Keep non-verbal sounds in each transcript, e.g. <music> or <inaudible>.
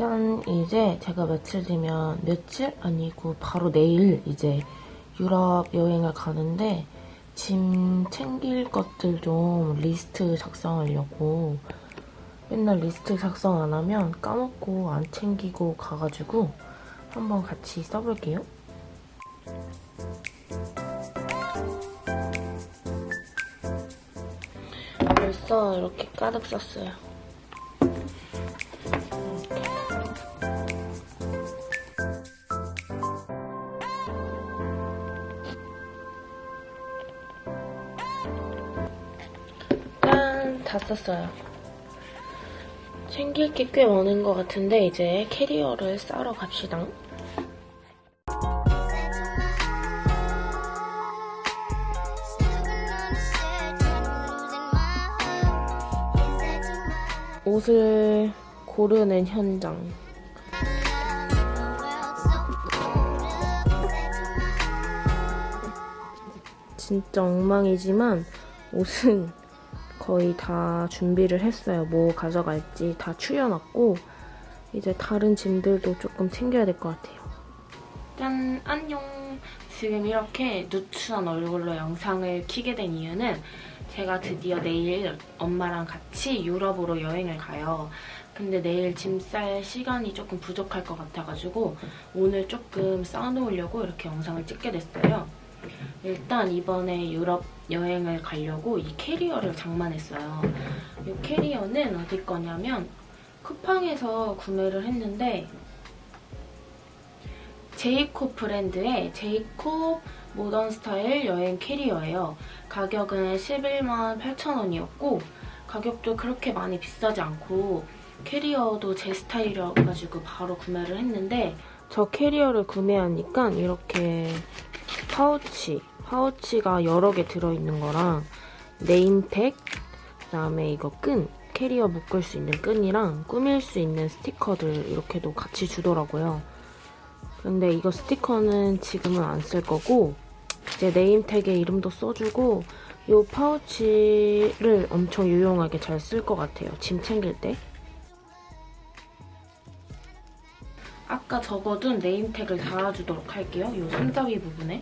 짠! 이제 제가 며칠 뒤면 며칠? 아니고 바로 내일 이제 유럽 여행을 가는데 짐 챙길 것들 좀 리스트 작성하려고 맨날 리스트 작성 안 하면 까먹고 안 챙기고 가가지고 한번 같이 써볼게요. 벌써 이렇게 가득 썼어요. 썼어요. 챙길 게 꽤 많은 것 같은데 이제 캐리어를 싸러 갑시다. 옷을 고르는 현장. 진짜 엉망이지만 옷은 거의 다 준비를 했어요. 뭐 가져갈지 다 추려놨고 이제 다른 짐들도 조금 챙겨야 될 것 같아요. 짠! 안녕! 지금 이렇게 누추한 얼굴로 영상을 키게 된 이유는 제가 드디어 내일 엄마랑 같이 유럽으로 여행을 가요. 근데 내일 짐 쌀 시간이 조금 부족할 것 같아가지고 오늘 조금 싸 놓으려고 이렇게 영상을 찍게 됐어요. 일단 이번에 유럽 여행을 가려고 이 캐리어를 장만했어요. 이 캐리어는 어디 거냐면 쿠팡에서 구매를 했는데 제이콥 브랜드의 제이콥 모던 스타일 여행 캐리어예요. 가격은 11만 8천 원이었고 가격도 그렇게 많이 비싸지 않고 캐리어도 제 스타일이어가지고 바로 구매를 했는데 저 캐리어를 구매하니까 이렇게 파우치, 파우치가 여러 개 들어있는 거랑 name tag, 그다음에 이거 끈, 캐리어 묶을 수 있는 끈이랑 꾸밀 수 있는 스티커들 이렇게도 같이 주더라고요. 근데 이거 스티커는 지금은 안 쓸 거고 이제 네임택에 이름도 써주고 이 파우치를 엄청 유용하게 잘 쓸 것 같아요. 짐 챙길 때. 아까 적어둔 네임택을 달아주도록 할게요. 이 손잡이 부분에.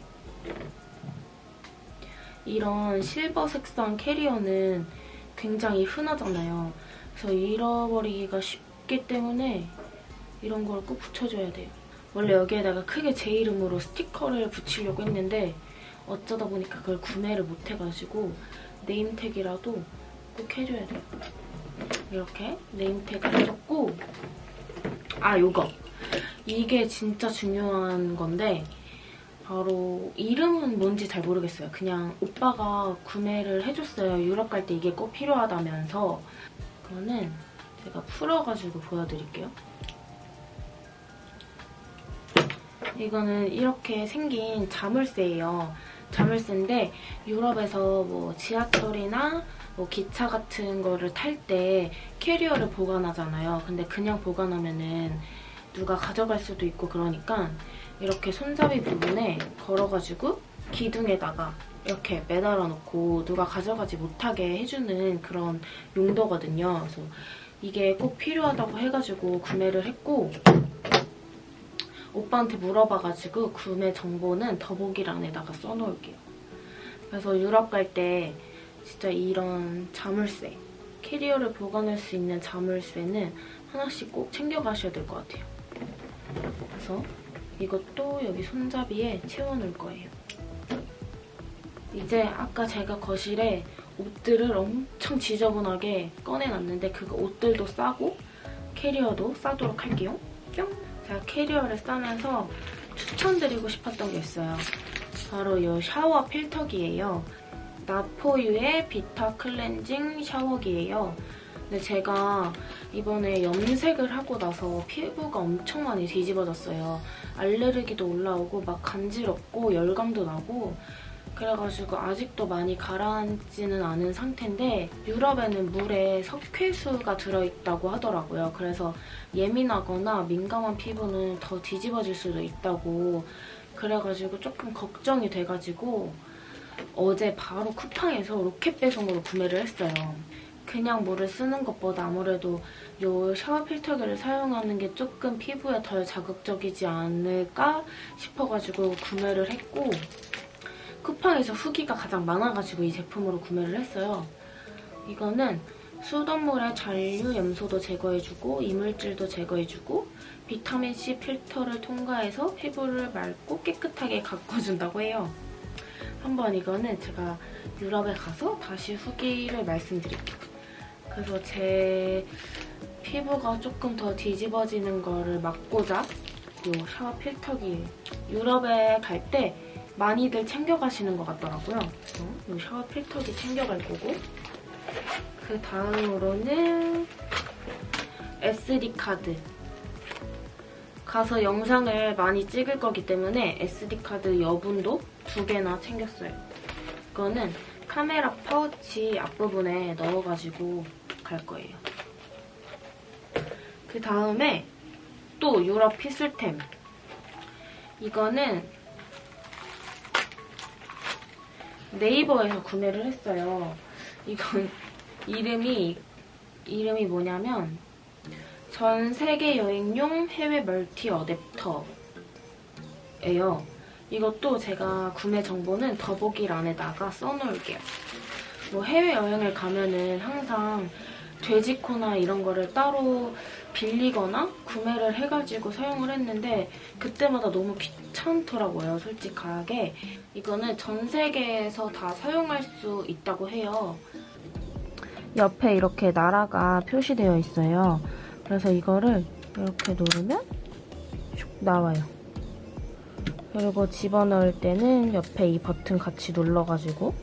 이런 실버 색상 캐리어는 굉장히 흔하잖아요. 그래서 잃어버리기가 쉽기 때문에 이런 걸 꼭 붙여줘야 돼요. 원래 여기에다가 크게 제 이름으로 스티커를 붙이려고 했는데 어쩌다 보니까 그걸 구매를 못해가지고 네임택이라도 꼭 해줘야 돼요. 이렇게 네임택을 해줬고 아 요거 이게 진짜 중요한 건데 바로 이름은 뭔지 잘 모르겠어요. 그냥 오빠가 구매를 해줬어요. 유럽 갈 때 이게 꼭 필요하다면서 그거는 제가 풀어가지고 보여드릴게요. 이거는 이렇게 생긴 자물쇠예요. 자물쇠인데 유럽에서 뭐 지하철이나 뭐 기차 같은 거를 탈 때 캐리어를 보관하잖아요. 근데 그냥 보관하면은 누가 가져갈 수도 있고 그러니까 이렇게 손잡이 부분에 걸어가지고 기둥에다가 이렇게 매달아 놓고 누가 가져가지 못하게 해주는 그런 용도거든요. 그래서 이게 꼭 필요하다고 해가지고 구매를 했고 오빠한테 물어봐가지고 구매 정보는 더보기란에다가 써놓을게요. 그래서 유럽 갈 때 진짜 이런 자물쇠, 캐리어를 보관할 수 있는 자물쇠는 하나씩 꼭 챙겨가셔야 될 것 같아요. 그래서 이것도 여기 손잡이에 채워놓을 거예요. 이제 아까 제가 거실에 옷들을 엄청 지저분하게 꺼내놨는데 그거 옷들도 싸고 캐리어도 싸도록 할게요. 뿅! 제가 캐리어를 싸면서 추천드리고 싶었던 게 있어요. 바로 이 샤워 필터기예요. 나포유의 비타 클렌징 샤워기예요. 근데 제가 이번에 염색을 하고 나서 피부가 엄청 많이 뒤집어졌어요. 알레르기도 올라오고 막 간지럽고 열감도 나고 그래가지고 아직도 많이 가라앉지는 않은 상태인데 유럽에는 물에 석회수가 들어있다고 하더라고요. 그래서 예민하거나 민감한 피부는 더 뒤집어질 수도 있다고 그래가지고 조금 걱정이 돼가지고 어제 바로 쿠팡에서 로켓 배송으로 구매를 했어요. 그냥 물을 쓰는 것보다 아무래도 이 샤워 필터기를 사용하는 게 조금 피부에 덜 자극적이지 않을까 싶어가지고 구매를 했고 쿠팡에서 후기가 가장 많아가지고 이 제품으로 구매를 했어요. 이거는 수돗물의 잔류 염소도 제거해주고 이물질도 제거해주고 비타민C 필터를 통과해서 피부를 맑고 깨끗하게 가꿔준다고 해요. 한번 이거는 제가 유럽에 가서 다시 후기를 말씀드릴게요. 그래서 제 피부가 조금 더 뒤집어지는 거를 막고자 이 샤워 필터기 유럽에 갈 때 많이들 챙겨가시는 것 같더라고요. 이 샤워 필터기 챙겨갈 거고 그 다음으로는 SD카드 가서 영상을 많이 찍을 거기 때문에 SD카드 여분도 두 개나 챙겼어요. 이거는 카메라 파우치 앞부분에 넣어가지고 갈 거예요. 그 다음에 또 유럽 피술템. 이거는 네이버에서 구매를 했어요. 이건 <laughs> 이름이 이름이 뭐냐면 전 세계 여행용 해외 멀티 어댑터예요. 이것도 제가 구매 정보는 더보기란에다가 써놓을게요. 뭐 해외여행을 가면은 항상 돼지코나 이런 거를 따로 빌리거나 구매를 해가지고 사용을 했는데 그때마다 너무 귀찮더라고요, 솔직하게. 이거는 전 세계에서 다 사용할 수 있다고 해요. 옆에 이렇게 나라가 표시되어 있어요. 그래서 이거를 이렇게 누르면 슉 나와요. 그리고 집어넣을 때는 옆에 이 버튼 같이 눌러가지고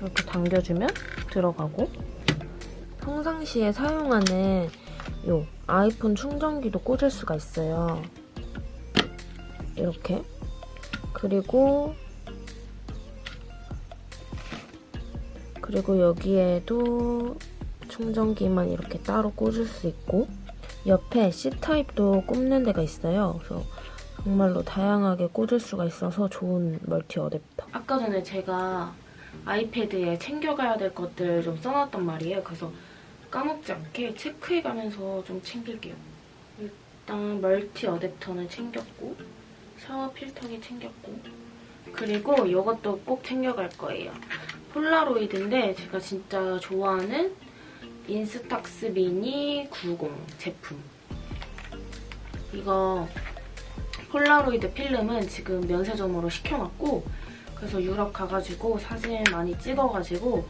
이렇게 당겨주면 들어가고 평상시에 사용하는 요 아이폰 충전기도 꽂을 수가 있어요. 이렇게 그리고 그리고 여기에도 충전기만 이렇게 따로 꽂을 수 있고 옆에 C타입도 꼽는 데가 있어요. 그래서 정말로 다양하게 꽂을 수가 있어서 좋은 멀티 어댑터. 아까 전에 제가 아이패드에 챙겨가야 될 것들 좀 써놨단 말이에요. 그래서 까먹지 않게 체크해가면서 좀 챙길게요. 일단 멀티 어댑터는 챙겼고 샤워 필터기 챙겼고 그리고 이것도 꼭 챙겨갈 거예요. 폴라로이드인데 제가 진짜 좋아하는 인스탁스 미니 90 제품. 이거 폴라로이드 필름은 지금 면세점으로 시켜놨고 그래서 유럽 가가지고 사진 많이 찍어가지고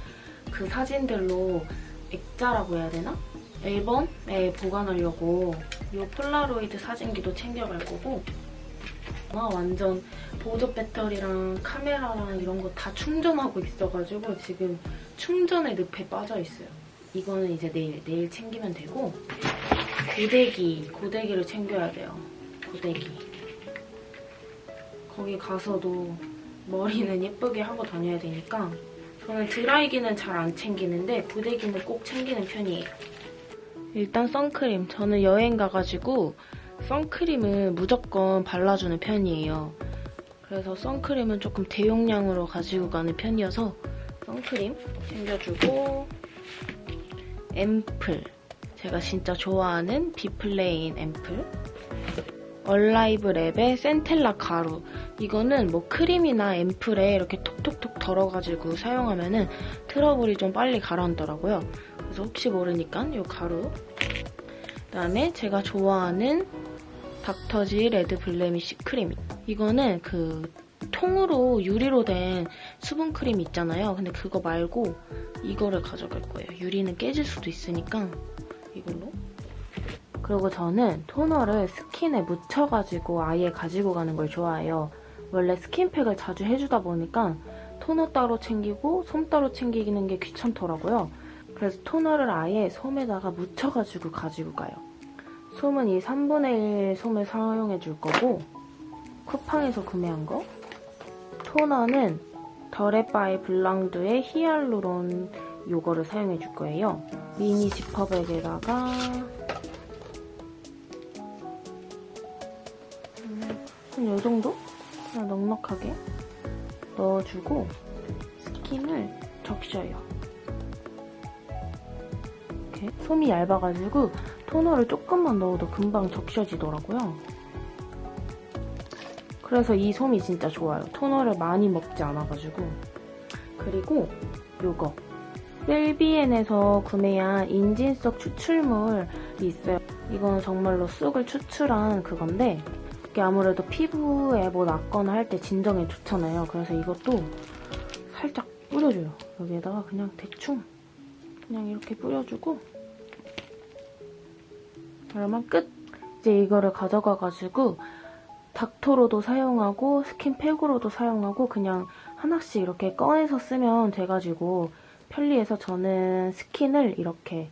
그 사진들로 액자라고 해야 되나? 앨범에 보관하려고 이 폴라로이드 사진기도 챙겨갈 거고 아, 완전 보조 배터리랑 카메라랑 이런 거 다 충전하고 있어가지고 지금 충전의 늪에 빠져있어요. 이거는 이제 내일, 내일 챙기면 되고 고데기, 고데기를 챙겨야 돼요. 고데기. 거기 가서도 머리는 예쁘게 하고 다녀야 되니까 저는 드라이기는 잘 안 챙기는데 고데기는 꼭 챙기는 편이에요. 일단 선크림. 저는 여행 가가지고 선크림을 무조건 발라주는 편이에요. 그래서 선크림은 조금 대용량으로 가지고 가는 편이어서 선크림 챙겨주고 앰플. 제가 진짜 좋아하는 비플레인 앰플. 얼라이브 랩의 센텔라 가루. 이거는 뭐 크림이나 앰플에 이렇게 톡톡톡 덜어가지고 사용하면 은 트러블이 좀 빨리 가라앉더라고요. 그래서 혹시 모르니까 이 가루. 그다음에 제가 좋아하는 닥터지 레드 블레미쉬 크림. 이거는 그 통으로 유리로 된 수분 크림 있잖아요. 근데 그거 말고 이거를 가져갈 거예요. 유리는 깨질 수도 있으니까 이걸로. 그리고 저는 토너를 스킨에 묻혀가지고 아예 가지고 가는 걸 좋아해요. 원래 스킨팩을 자주 해주다 보니까 토너 따로 챙기고 솜 따로 챙기는 게 귀찮더라고요. 그래서 토너를 아예 솜에다가 묻혀가지고 가지고 가요. 솜은 이 3분의 1 솜을 사용해 줄 거고 쿠팡에서 구매한 거 토너는 더레바이 블랑드의 히알루론 요거를 사용해 줄 거예요. 미니 지퍼백에다가 한 이 정도? 그냥 넉넉하게 넣어주고 스킨을 적셔요. 이렇게 솜이 얇아가지고 토너를 조금만 넣어도 금방 적셔지더라고요. 그래서 이 솜이 진짜 좋아요. 토너를 많이 먹지 않아가지고. 그리고 요거. 셀비엔에서 구매한 인진쑥 추출물이 있어요. 이건 정말로 쑥을 추출한 그건데 이게 아무래도 피부에 뭐 났거나 할 때 진정에 좋잖아요. 그래서 이것도 살짝 뿌려줘요. 여기에다가 그냥 대충 그냥 이렇게 뿌려주고 그러면 끝! 이제 이거를 가져가가지고 닥터로도 사용하고 스킨팩으로도 사용하고 그냥 하나씩 이렇게 꺼내서 쓰면 돼가지고 편리해서 저는 스킨을 이렇게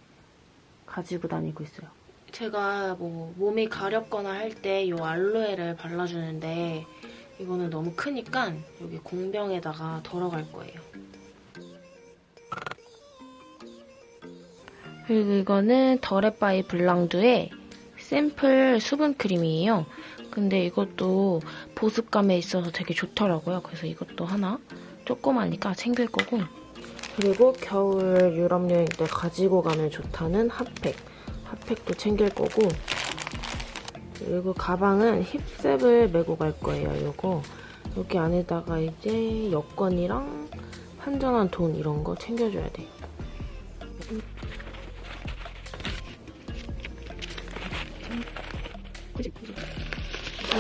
가지고 다니고 있어요. 제가 뭐 몸이 가렵거나 할 때 이 알로에를 발라주는데 이거는 너무 크니까 여기 공병에다가 덜어갈 거예요. 그리고 이거는 더랩바이 블랑두의 샘플 수분 크림이에요. 근데 이것도 보습감에 있어서 되게 좋더라고요. 그래서 이것도 하나 조그마니까 챙길 거고 그리고 겨울 유럽 여행 때 가지고 가면 좋다는 핫팩 핫팩도 챙길 거고 그리고 가방은 힙셉을 메고 갈 거예요. 이거 여기 안에다가 이제 여권이랑 한전한 돈 이런 거 챙겨줘야 돼요.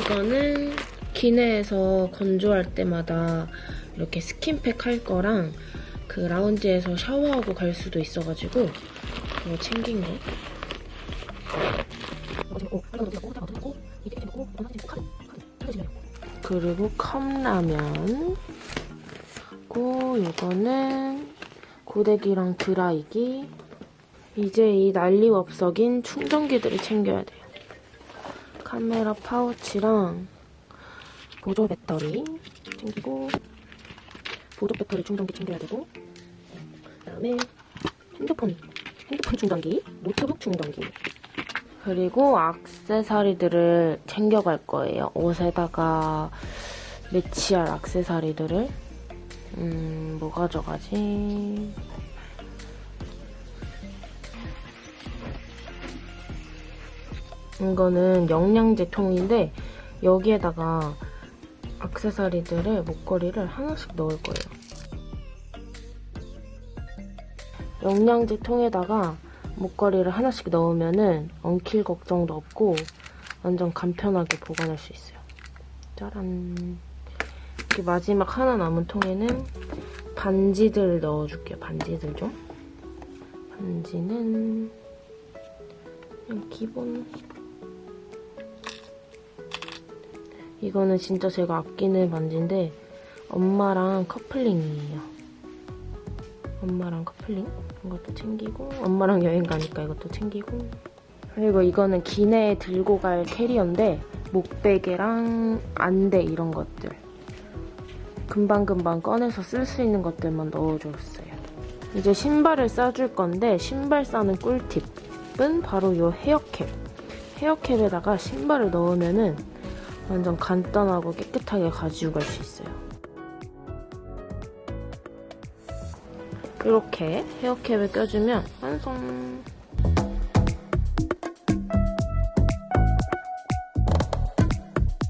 이거는 기내에서 건조할 때마다 이렇게 스킨팩 할 거랑 그 라운지에서 샤워하고 갈 수도 있어가지고 이거 챙긴 거. 그리고 컵라면. 그리고 이거는 고데기랑 드라이기. 이제 이 난리업 석인 충전기들을 챙겨야 돼요. 카메라 파우치랑 보조 배터리 챙기고 보조 배터리 충전기 챙겨야 되고 그다음에 핸드폰 핸드폰 충전기, 노트북 충전기 그리고 악세사리들을 챙겨갈 거예요. 옷에다가 매치할 악세사리들을 음, 뭐 가져가지? 이거는 영양제 통인데 여기에다가 악세사리들을 목걸이를 하나씩 넣을 거예요. 영양제 통에다가 목걸이를 하나씩 넣으면은 엉킬 걱정도 없고 완전 간편하게 보관할 수 있어요. 짜란. 이렇게 마지막 하나 남은 통에는 반지들 넣어줄게요. 반지들 좀. 반지는 그냥 기본 이거는 진짜 제가 아끼는 반지인데 엄마랑 커플링이에요. 엄마랑 커플링 이것도 챙기고 엄마랑 여행 가니까 이것도 챙기고 그리고 이거는 기내에 들고 갈 캐리어인데 목베개랑 안대 이런 것들 금방금방 꺼내서 쓸 수 있는 것들만 넣어줬어요. 이제 신발을 싸줄 건데 신발 싸는 꿀팁은 바로 이 헤어캡 헤어캡에다가 신발을 넣으면 은 완전 간단하고 깨끗하게 가지고 갈 수 있어요. 이렇게 헤어캡을 껴주면 완성!